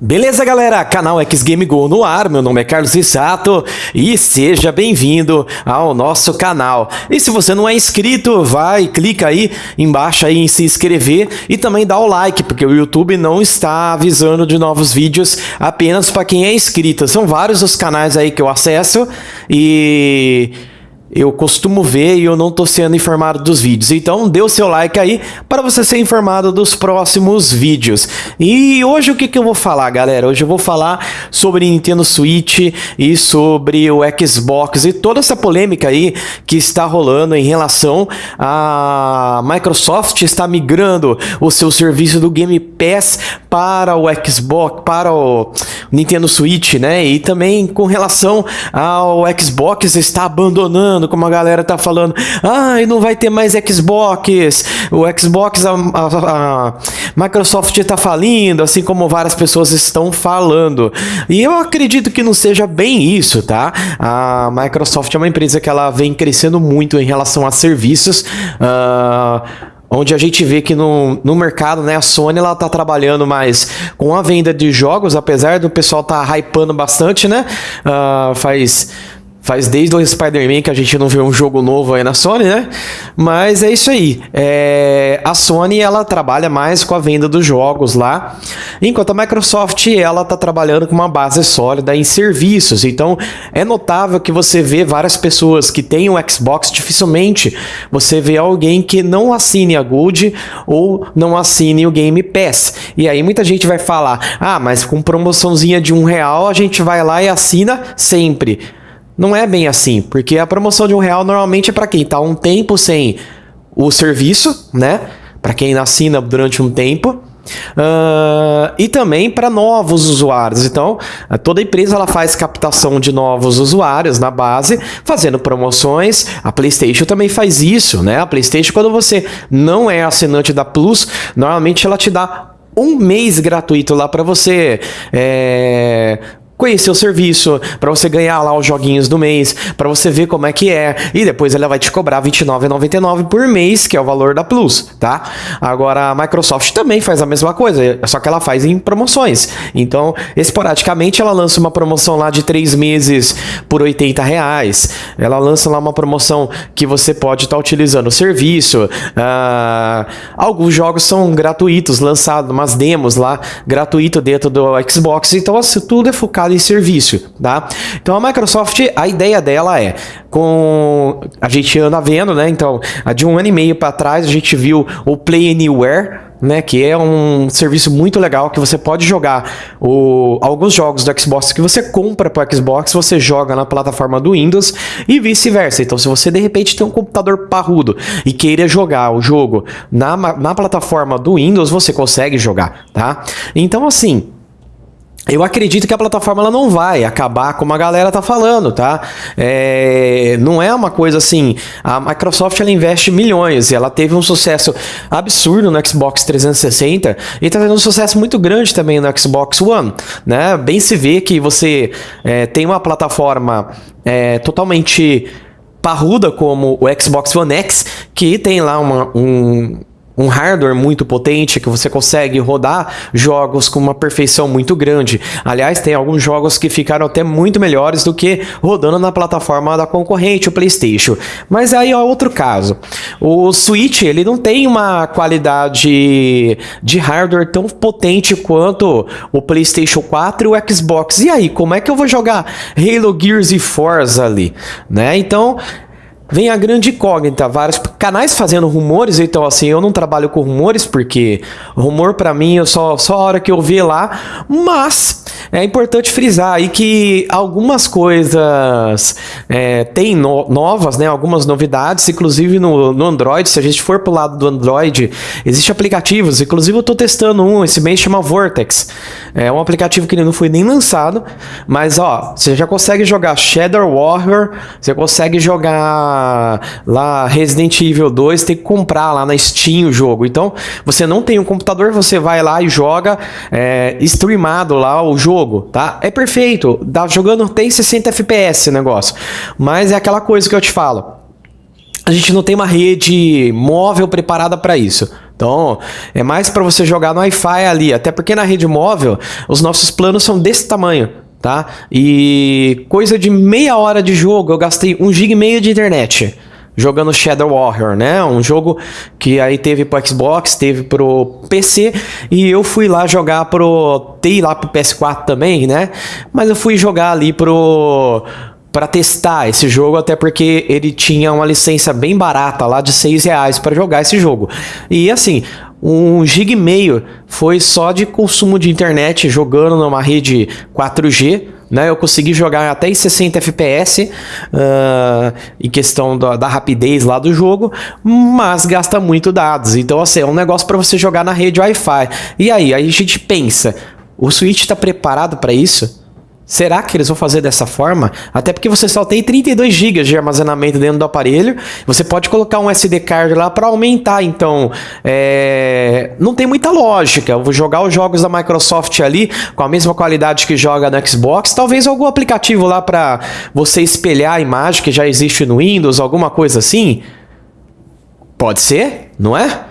Beleza, galera? Canal X Game Go no ar. Meu nome é Carlos Isato e seja bem-vindo ao nosso canal. E se você não é inscrito, vai, clica aí embaixo aí em se inscrever e também dá o like, porque o YouTube não está avisando de novos vídeos apenas para quem é inscrito. São vários os canais aí que eu acesso e eu costumo ver e eu não estou sendo informado dos vídeos. Então, dê o seu like aí para você ser informado dos próximos vídeos. E hoje o que, que eu vou falar, galera? Hoje eu vou falar sobre Nintendo Switch e sobre o Xbox e toda essa polêmica aí que está rolando em relação a Microsoft está migrando o seu serviço do Game Pass para o Xbox, para o Nintendo Switch, né? E também com relação ao Xbox está abandonando como a galera tá falando, ai, ah, não vai ter mais Xbox, o Xbox, a, a, a Microsoft tá falindo, assim como várias pessoas estão falando. E eu acredito que não seja bem isso, tá? A Microsoft é uma empresa que ela vem crescendo muito em relação a serviços, uh, onde a gente vê que no, no mercado, né, a Sony ela tá trabalhando mais com a venda de jogos, apesar do pessoal tá hypando bastante, né? Uh, faz Faz desde o Spider-Man que a gente não vê um jogo novo aí na Sony, né? Mas é isso aí. É... A Sony, ela trabalha mais com a venda dos jogos lá, enquanto a Microsoft, ela tá trabalhando com uma base sólida em serviços. Então, é notável que você vê várias pessoas que têm um Xbox, dificilmente você vê alguém que não assine a Gold ou não assine o Game Pass. E aí muita gente vai falar, ah, mas com promoçãozinha de um real a gente vai lá e assina sempre. Não é bem assim, porque a promoção de um real normalmente é para quem está um tempo sem o serviço, né? Para quem assina durante um tempo. Uh, e também para novos usuários. Então, toda empresa ela faz captação de novos usuários na base, fazendo promoções. A PlayStation também faz isso, né? A PlayStation, quando você não é assinante da Plus, normalmente ela te dá um mês gratuito lá para você é, conhecer o serviço, para você ganhar lá os joguinhos do mês, para você ver como é que é, e depois ela vai te cobrar R$29,99 por mês, que é o valor da Plus, tá? Agora a Microsoft também faz a mesma coisa, só que ela faz em promoções. Então, esporadicamente ela lança uma promoção lá de 3 meses por 80 reais, ela lança lá uma promoção que você pode estar tá utilizando o serviço, uh, alguns jogos são gratuitos, lançados, umas demos lá, gratuito dentro do Xbox, então assim, tudo é focado focado em serviço, tá? Então a Microsoft, a ideia dela é, com a gente anda vendo, né? Então, de um ano e meio para trás a gente viu o Play Anywhere, né, que é um serviço muito legal que você pode jogar o, alguns jogos do Xbox que você compra para o Xbox, você joga na plataforma do Windows e vice-versa. Então, se você de repente tem um computador parrudo e queira jogar o jogo na, na plataforma do Windows, você consegue jogar, tá? Então, assim, eu acredito que a plataforma ela não vai acabar como a galera tá falando, tá? É, não é uma coisa assim. A Microsoft ela investe milhões e ela teve um sucesso absurdo no Xbox 360 e tá tendo um sucesso muito grande também no Xbox One, né? Bem se vê que você é, tem uma plataforma é, totalmente parruda como o Xbox One X que tem lá uma, um um hardware muito potente que você consegue rodar jogos com uma perfeição muito grande. Aliás, tem alguns jogos que ficaram até muito melhores do que rodando na plataforma da concorrente, o PlayStation. Mas aí é outro caso. O Switch, ele não tem uma qualidade de hardware tão potente quanto o PlayStation 4 e o Xbox. E aí, como é que eu vou jogar Halo, Gears e Forza ali, né? Então, vem a grande incógnita, vários canais fazendo rumores, então assim, eu não trabalho com rumores, porque rumor para mim é só, só a hora que eu ver lá, mas é importante frisar aí que algumas coisas é, tem no, novas, né, algumas novidades, inclusive no, no Android, se a gente for pro lado do Android, existem aplicativos, inclusive eu tô testando um, esse mês chama Vortex, é um aplicativo que não foi nem lançado, mas ó, você já consegue jogar Shadow Warrior, você consegue jogar lá Resident Evil 2, tem que comprar lá na Steam o jogo. Então, você não tem um computador, você vai lá e joga é, streamado lá o jogo, tá? É perfeito, dá jogando tem 60 FPS negócio. Mas é aquela coisa que eu te falo. A gente não tem uma rede móvel preparada para isso Então, é mais para você jogar no Wi-Fi ali, até porque na rede móvel os nossos planos são desse tamanho, tá? E coisa de meia hora de jogo, eu gastei um gig e meio de internet jogando Shadow Warrior, né? Um jogo que aí teve pro Xbox, teve pro PC e eu fui lá jogar pro tem lá pro PS4 também, né? Mas eu fui jogar ali pro para testar esse jogo, até porque ele tinha uma licença bem barata lá de 6 reais para jogar esse jogo. E assim, um gig e meio foi só de consumo de internet jogando numa rede 4G né? Eu consegui jogar até em 60 FPS uh, em questão da, da, rapidez lá do jogo, mas gasta muito dados. Então, assim, é um negócio para você jogar na rede Wi-Fi. E aí, aí a gente pensa, o Switch está preparado para isso? Será que eles vão fazer dessa forma? Até porque você só tem 32 GB de armazenamento dentro do aparelho. Você pode colocar um SD card lá para aumentar. Então, é... não tem muita lógica. Eu vou jogar os jogos da Microsoft ali com a mesma qualidade que joga no Xbox. Talvez algum aplicativo lá para você espelhar a imagem que já existe no Windows, alguma coisa assim. Pode ser, não é?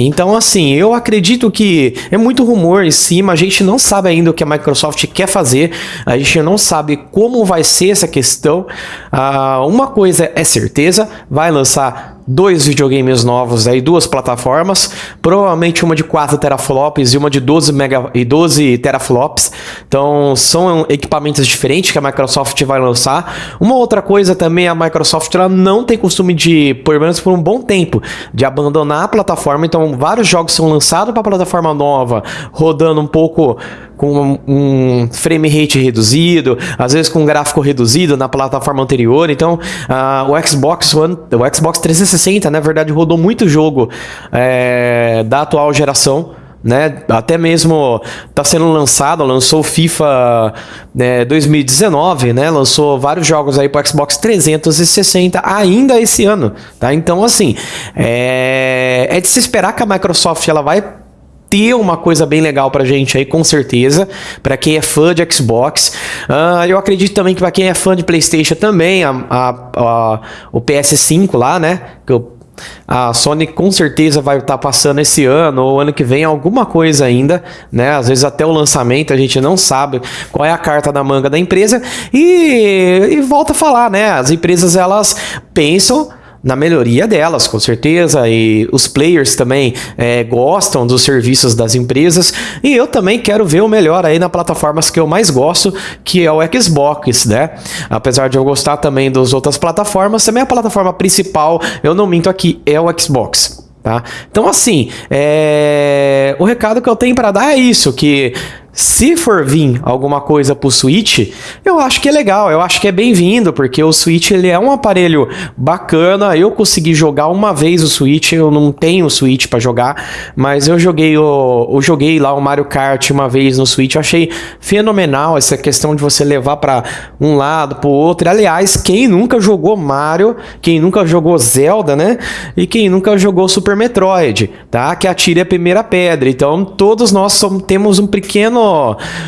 Então, assim, eu acredito que é muito rumor em cima, a gente não sabe ainda o que a Microsoft quer fazer, a gente não sabe como vai ser essa questão. Ah, uma coisa é certeza, vai lançar dois videogames novos aí, duas plataformas, provavelmente uma de 4 teraflops e uma de 12 mega e 12 teraflops. Então, são equipamentos diferentes que a Microsoft vai lançar. Uma outra coisa também, a Microsoft ela não tem costume de, pelo menos por um bom tempo, de abandonar a plataforma. Então, vários jogos são lançados para a plataforma nova, rodando um pouco com um frame rate reduzido, às vezes com um gráfico reduzido na plataforma anterior. Então, uh, o Xbox One, o Xbox 360, na verdade, rodou muito jogo é, da atual geração. Né? Até mesmo está sendo lançado, lançou FIFA né, 2019, né? Lançou vários jogos aí para Xbox 360 ainda esse ano, tá? Então assim, é, é de se esperar que a Microsoft ela vai ter uma coisa bem legal pra gente aí, com certeza. Para quem é fã de Xbox. Uh, eu acredito também que para quem é fã de PlayStation também, a, a, a, o PS5 lá, né? Que eu, a Sony com certeza vai estar tá passando esse ano ou ano que vem alguma coisa ainda, né? Às vezes até o lançamento a gente não sabe qual é a carta na manga da empresa e, e volta a falar, né? As empresas elas pensam na melhoria delas, com certeza, e os players também é, gostam dos serviços das empresas, e eu também quero ver o melhor aí na plataformas que eu mais gosto, que é o Xbox, né? Apesar de eu gostar também das outras plataformas, também a plataforma principal, eu não minto aqui, é o Xbox. Tá? Então, assim, é... o recado que eu tenho para dar é isso: que se for vir alguma coisa pro Switch, eu acho que é legal, eu acho que é bem-vindo, porque o Switch ele é um aparelho bacana. Eu consegui jogar uma vez o Switch, eu não tenho o Switch para jogar, mas eu joguei o eu joguei lá o Mario Kart uma vez no Switch, eu achei fenomenal essa questão de você levar para um lado, pro outro. Aliás, quem nunca jogou Mario, quem nunca jogou Zelda, né? E quem nunca jogou Super Metroid, tá? Que atire a primeira pedra. Então, todos nós somos, temos um pequeno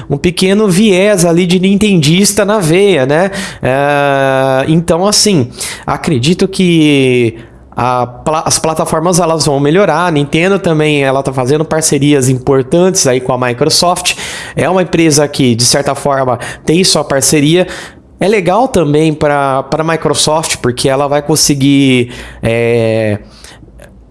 um pequeno viés ali de nintendista na veia, né? É, então, assim, acredito que as plataformas elas vão melhorar. A Nintendo também ela está fazendo parcerias importantes aí com a Microsoft. É uma empresa que de certa forma tem sua parceria. É legal também para a Microsoft porque ela vai conseguir é,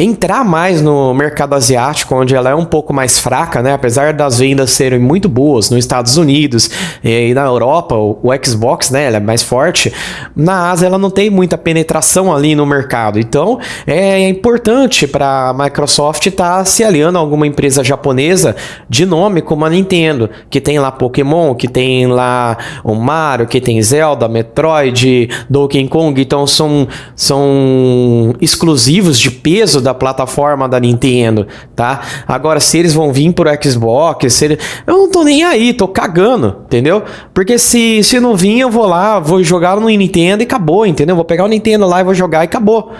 entrar mais no mercado asiático, onde ela é um pouco mais fraca, né? Apesar das vendas serem muito boas nos Estados Unidos e na Europa, o Xbox, né? Ela é mais forte. Na Ásia, ela não tem muita penetração ali no mercado. Então, é importante para a Microsoft estar tá se aliando a alguma empresa japonesa de nome como a Nintendo, que tem lá Pokémon, que tem lá o Mario, que tem Zelda, Metroid, Donkey Kong. Então, são, são exclusivos de peso da plataforma da Nintendo, tá? Agora, se eles vão vir pro Xbox, se ele... eu não tô nem aí, tô cagando, entendeu? Porque se, se não vir, eu vou lá, vou jogar no Nintendo e acabou, entendeu? Vou pegar o Nintendo lá e vou jogar e acabou.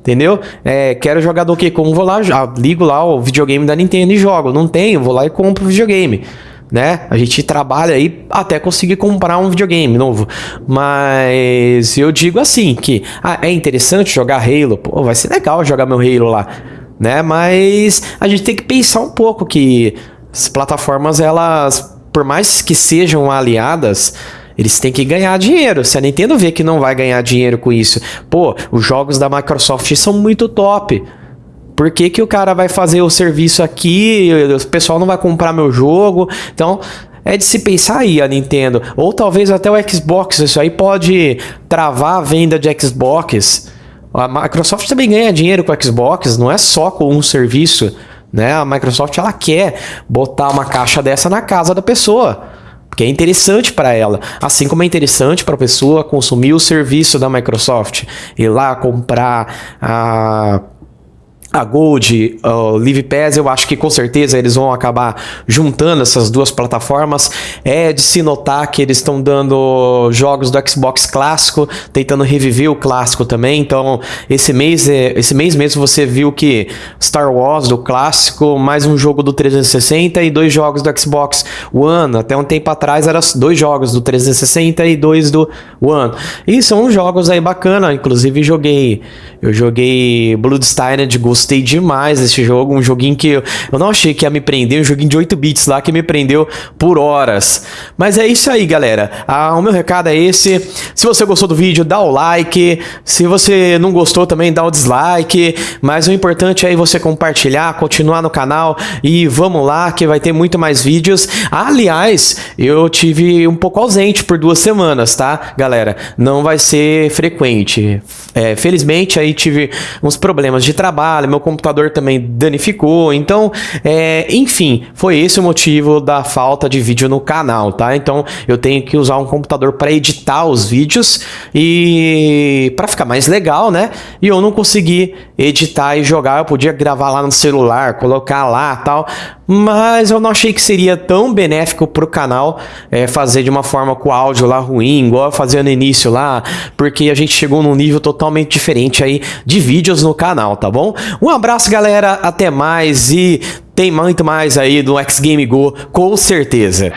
Entendeu? É, quero jogar Donkey Kong, vou lá, já, ligo lá o videogame da Nintendo e jogo. Não tenho, vou lá e compro o videogame né? A gente trabalha aí até conseguir comprar um videogame novo. Mas eu digo assim que ah, é interessante jogar Halo, pô, vai ser legal jogar meu Halo lá. né? Mas a gente tem que pensar um pouco que as plataformas, elas, por mais que sejam aliadas, eles têm que ganhar dinheiro. Se a Nintendo vê que não vai ganhar dinheiro com isso, pô, os jogos da Microsoft são muito top. Por que, que o cara vai fazer o serviço aqui? O pessoal não vai comprar meu jogo. Então, é de se pensar aí a Nintendo. Ou talvez até o Xbox. Isso aí pode travar a venda de Xbox. A Microsoft também ganha dinheiro com o Xbox, não é só com um serviço. Né? A Microsoft ela quer botar uma caixa dessa na casa da pessoa. Porque é interessante para ela. Assim como é interessante para a pessoa consumir o serviço da Microsoft. Ir lá comprar a a Gold, o Live Pass, eu acho que com certeza eles vão acabar juntando essas duas plataformas. É de se notar que eles estão dando jogos do Xbox clássico, tentando reviver o clássico também. Então, esse mês, é, esse mês mesmo você viu que Star Wars do clássico, mais um jogo do 360 e dois jogos do Xbox One. Até um tempo atrás eram dois jogos do 360 e dois do One. E são jogos aí bacana, inclusive joguei, eu joguei Bloodstained Ghost gostei demais desse jogo, um joguinho que eu, não achei que ia me prender, um joguinho de 8 bits lá que me prendeu por horas. Mas é isso aí, galera. Ah, o meu recado é esse. Se você gostou do vídeo, dá o like. Se você não gostou também, dá o dislike. Mas o importante é você compartilhar, continuar no canal e vamos lá que vai ter muito mais vídeos. Aliás, eu tive um pouco ausente por duas semanas, tá, galera? Não vai ser frequente. É, felizmente aí tive uns problemas de trabalho, meu computador também danificou, então, é, enfim, foi esse o motivo da falta de vídeo no canal, tá? Então, eu tenho que usar um computador para editar os vídeos e para ficar mais legal, né? E eu não consegui editar e jogar, eu podia gravar lá no celular, colocar lá tal, mas eu não achei que seria tão benéfico para o canal é, fazer de uma forma com o áudio lá ruim, igual eu fazia no início lá, porque a gente chegou num nível totalmente diferente aí de vídeos no canal, tá bom? Um abraço, galera, até mais e tem muito mais aí do X Game Go, com certeza.